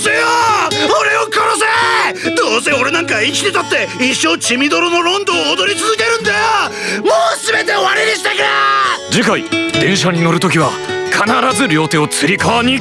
せよ俺を殺せどうせ俺なんか生きてたって一生血みどろのロンドンを踊り続けるんだよもう全て終わりにしてくれ次回電車に乗るときは必ず両手をつり革に